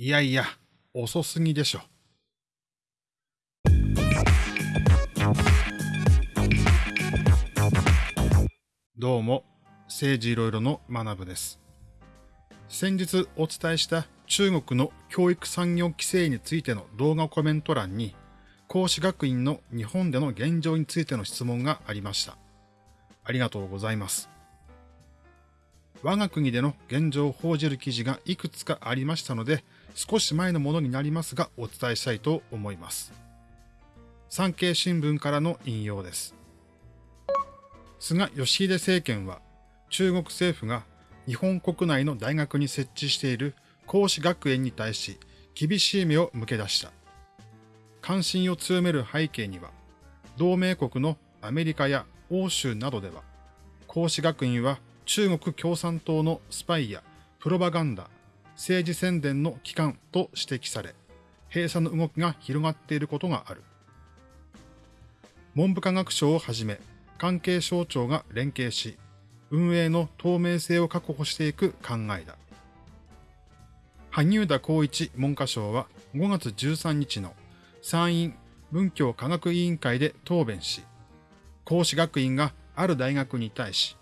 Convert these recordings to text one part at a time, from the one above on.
いやいや、遅すぎでしょ。どうも、政治いろいろの学部です。先日お伝えした中国の教育産業規制についての動画コメント欄に、孔子学院の日本での現状についての質問がありました。ありがとうございます。我が国での現状を報じる記事がいくつかありましたので、少し前のものになりますがお伝えしたいと思います。産経新聞からの引用です。菅義偉政権は中国政府が日本国内の大学に設置している孔子学園に対し厳しい目を向け出した。関心を強める背景には、同盟国のアメリカや欧州などでは、孔子学院は中国共産党のスパイやプロパガンダ、政治宣伝の機関と指摘され、閉鎖の動きが広がっていることがある。文部科学省をはじめ、関係省庁が連携し、運営の透明性を確保していく考えだ。萩生田光一文科省は5月13日の参院文教科学委員会で答弁し、孔子学院がある大学に対し、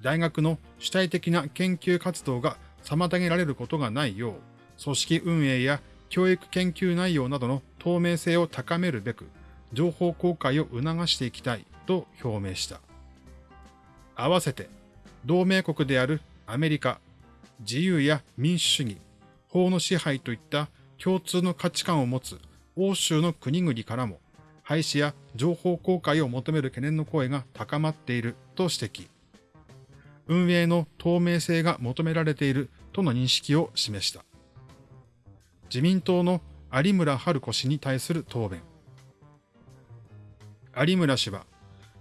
大学の主体的な研究活動が妨げられることがないよう、組織運営や教育研究内容などの透明性を高めるべく、情報公開を促していきたいと表明した。合わせて、同盟国であるアメリカ、自由や民主主義、法の支配といった共通の価値観を持つ欧州の国々からも、廃止や情報公開を求める懸念の声が高まっていると指摘。運営の透明性が求められているとの認識を示した。自民党の有村春子氏に対する答弁。有村氏は、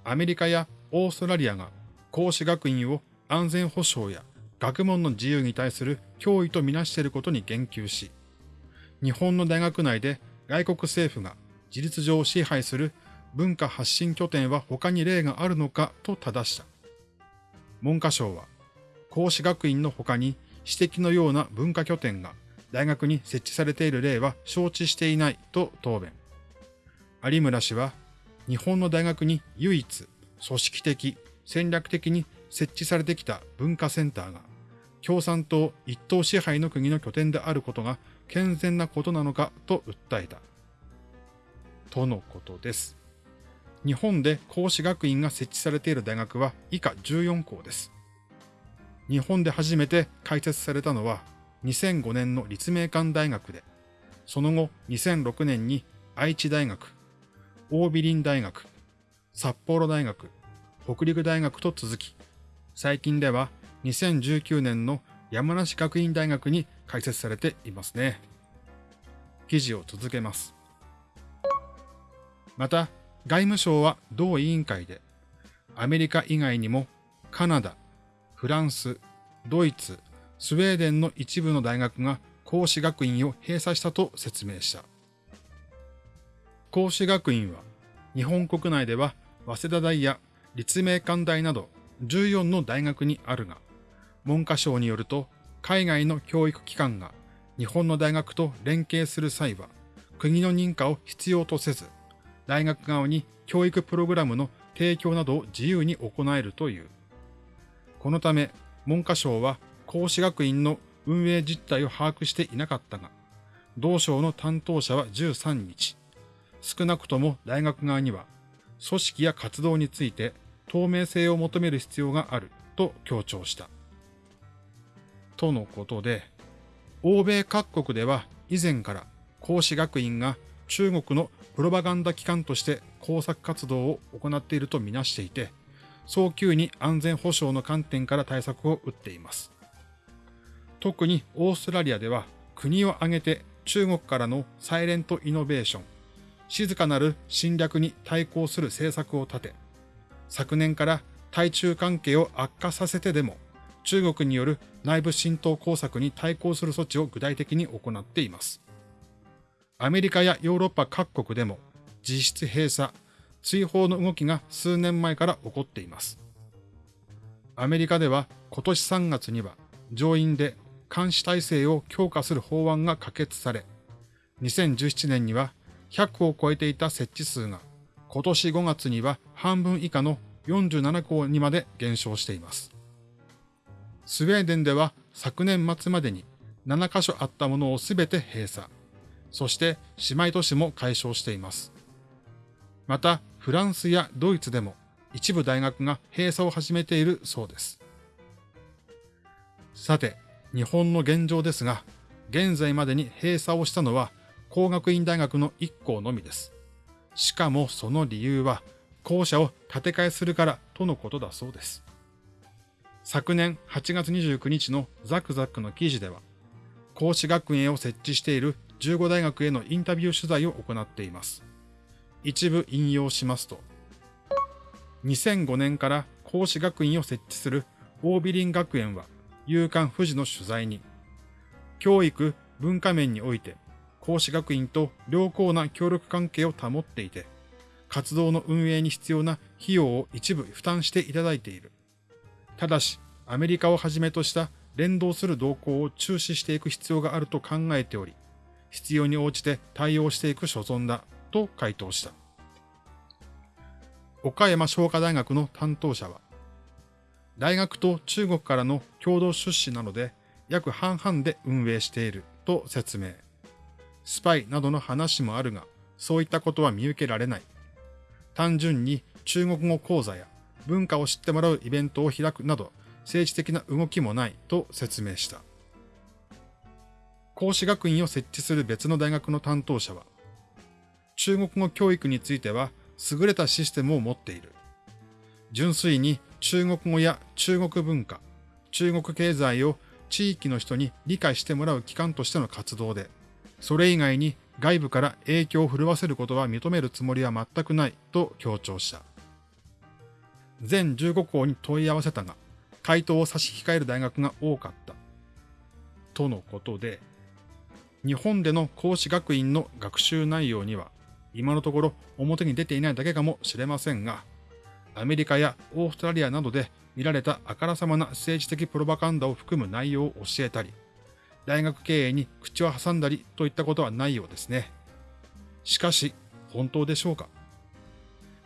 アメリカやオーストラリアが孔子学院を安全保障や学問の自由に対する脅威とみなしていることに言及し、日本の大学内で外国政府が事実上支配する文化発信拠点は他に例があるのかと正した。文科省は、孔子学院の他に私的のような文化拠点が大学に設置されている例は承知していないと答弁。有村氏は、日本の大学に唯一組織的、戦略的に設置されてきた文化センターが、共産党一党支配の国の拠点であることが健全なことなのかと訴えた。とのことです。日本で孔子学院が設置されている大学は以下14校です。日本で初めて開設されたのは2005年の立命館大学で、その後2006年に愛知大学、大美林大学、札幌大学、北陸大学と続き、最近では2019年の山梨学院大学に開設されていますね。記事を続けます。また、外務省は同委員会で、アメリカ以外にもカナダ、フランス、ドイツ、スウェーデンの一部の大学が孔子学院を閉鎖したと説明した。孔子学院は日本国内では早稲田大や立命館大など14の大学にあるが、文科省によると海外の教育機関が日本の大学と連携する際は国の認可を必要とせず、大学側に教育プログラムの提供などを自由に行えるという。このため、文科省は孔子学院の運営実態を把握していなかったが、同省の担当者は13日、少なくとも大学側には、組織や活動について透明性を求める必要があると強調した。とのことで、欧米各国では以前から孔子学院が中国のプロパガンダ機関として工作活動を行っているとみなしていて、早急に安全保障の観点から対策を打っています。特にオーストラリアでは国を挙げて中国からのサイレントイノベーション、静かなる侵略に対抗する政策を立て、昨年から対中関係を悪化させてでも中国による内部浸透工作に対抗する措置を具体的に行っています。アメリカやヨーロッパ各国でも実質閉鎖、追放の動きが数年前から起こっています。アメリカでは今年3月には上院で監視体制を強化する法案が可決され、2017年には100を超えていた設置数が今年5月には半分以下の47校にまで減少しています。スウェーデンでは昨年末までに7カ所あったものをすべて閉鎖。そして姉妹都市も解消しています。また、フランスやドイツでも一部大学が閉鎖を始めているそうです。さて、日本の現状ですが、現在までに閉鎖をしたのは工学院大学の1校のみです。しかもその理由は、校舎を建て替えするからとのことだそうです。昨年8月29日のザクザクの記事では、講師学園を設置している15大学へのインタビュー取材を行っています。一部引用しますと、2005年から講師学院を設置するオービリン学園は、夕刊富士の取材に、教育、文化面において、講師学院と良好な協力関係を保っていて、活動の運営に必要な費用を一部負担していただいている。ただし、アメリカをはじめとした連動する動向を注視していく必要があると考えており、必要に応じて対応していく所存だと回答した。岡山商科大学の担当者は、大学と中国からの共同出資なので約半々で運営していると説明。スパイなどの話もあるが、そういったことは見受けられない。単純に中国語講座や文化を知ってもらうイベントを開くなど、政治的な動きもないと説明した。講師学院を設置する別の大学の担当者は、中国語教育については優れたシステムを持っている。純粋に中国語や中国文化、中国経済を地域の人に理解してもらう機関としての活動で、それ以外に外部から影響を振るわせることは認めるつもりは全くないと強調した。全15校に問い合わせたが、回答を差し控える大学が多かった。とのことで、日本での講師学院の学習内容には、今のところ表に出ていないだけかもしれませんが、アメリカやオーストラリアなどで見られたあからさまな政治的プロパガンダを含む内容を教えたり、大学経営に口を挟んだりといったことはないようですね。しかし、本当でしょうか？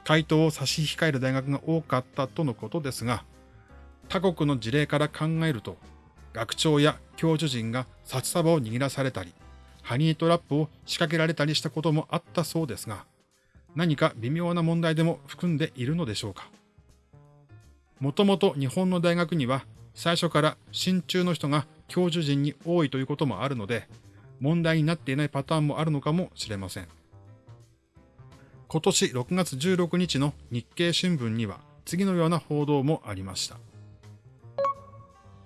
回答を差し控える大学が多かったとのことですが、他国の事例から考えると、学長や教授陣が札束を握らされたり、ハニートラップを仕掛けられたりしたこともあったそうですが、何か微妙な問題でも含んでいるのでしょうか？もともと日本の大学には最初から真鍮の人が教授陣に多いということもあるので、問題になっていないパターンもあるのかもしれません。今年6月16日の日経新聞には次のような報道もありました。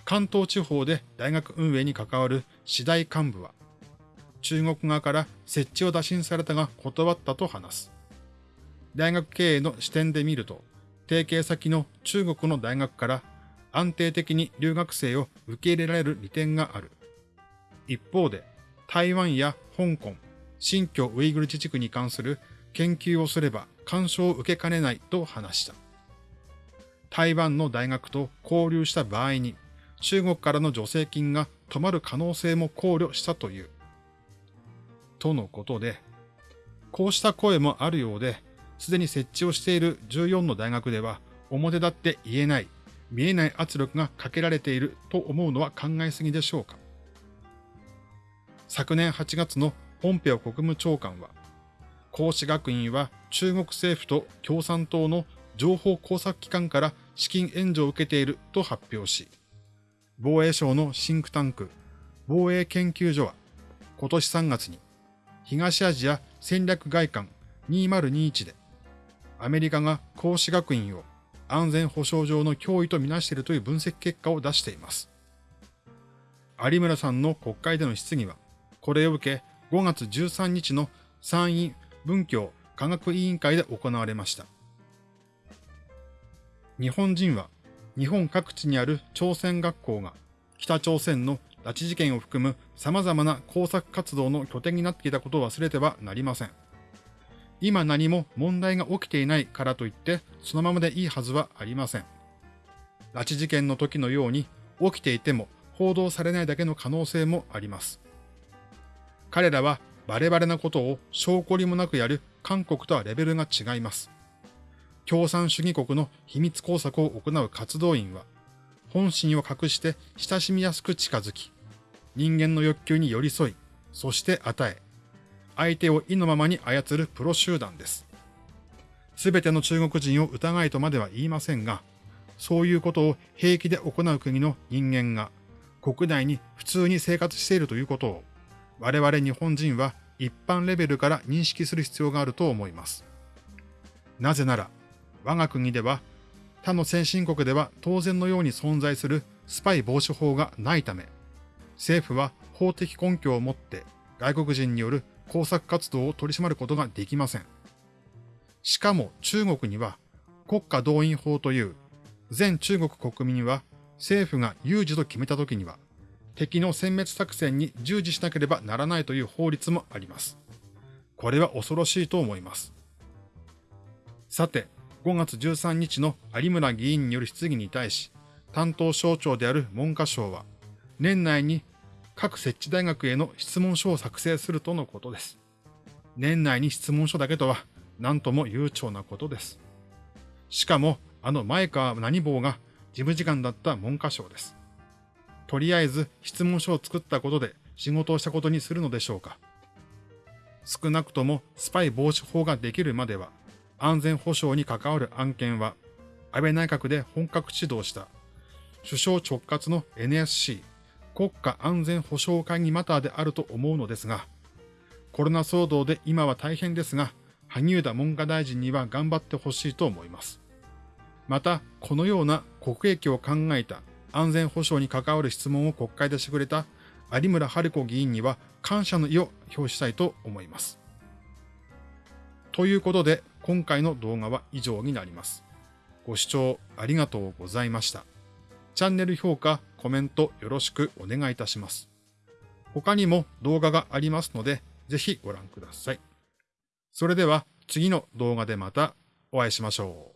関東地方で大学運営に関わる次第幹部は、中国側から設置を打診されたが断ったと話す。大学経営の視点で見ると、提携先の中国の大学から安定的に留学生を受け入れられる利点がある。一方で、台湾や香港、新疆ウイグル自治区に関する研究をすれば干渉を受けかねないと話した。台湾の大学と交流した場合に中国からの助成金が止まる可能性も考慮したという。とのことで、こうした声もあるようで、すでに設置をしている14の大学では表立って言えない、見えない圧力がかけられていると思うのは考えすぎでしょうか。昨年8月のポンペオ国務長官は、孔子学院は中国政府と共産党の情報工作機関から資金援助を受けていると発表し、防衛省のシンクタンク、防衛研究所は今年3月に東アジア戦略外観2021でアメリカが孔子学院を安全保障上の脅威とみなしているという分析結果を出しています。有村さんの国会での質疑は、これを受け5月13日の参院文教科学委員会で行われました。日本人は日本各地にある朝鮮学校が北朝鮮の拉致事件を含む様々な工作活動の拠点になっていたことを忘れてはなりません。今何も問題が起きていないからといってそのままでいいはずはありません。拉致事件の時のように起きていても報道されないだけの可能性もあります。彼らはバレバレなことを証拠りもなくやる韓国とはレベルが違います。共産主義国の秘密工作を行う活動員は、本心を隠して親しみやすく近づき、人間の欲求に寄り添い、そして与え、相手を意のままに操るプロ集団です。すべての中国人を疑いとまでは言いませんが、そういうことを平気で行う国の人間が国内に普通に生活しているということを我々日本人は一般レベルから認識する必要があると思います。なぜなら、我が国では他の先進国では当然のように存在するスパイ防止法がないため、政府は法的根拠を持って外国人による工作活動を取り締まることができません。しかも中国には国家動員法という全中国国民は政府が有事と決めた時には敵の殲滅作戦に従事しなければならないという法律もあります。これは恐ろしいと思います。さて、5月13日の有村議員による質疑に対し、担当省庁である文科省は、年内に各設置大学への質問書を作成するとのことです。年内に質問書だけとは、何とも悠長なことです。しかも、あの前川何坊が事務次官だった文科省です。とりあえず質問書を作ったことで仕事をしたことにするのでしょうか。少なくともスパイ防止法ができるまでは安全保障に関わる案件は安倍内閣で本格指導した首相直轄の NSC 国家安全保障会議マターであると思うのですが、コロナ騒動で今は大変ですが、萩生田文科大臣には頑張ってほしいと思います。また、このような国益を考えた安全保障に関わる質問を国会でしてくれた有村春子議員には感謝の意を表したいと思います。ということで、今回の動画は以上になります。ご視聴ありがとうございました。チャンネル評価、コメントよろしくお願いいたします。他にも動画がありますので、ぜひご覧ください。それでは次の動画でまたお会いしましょう。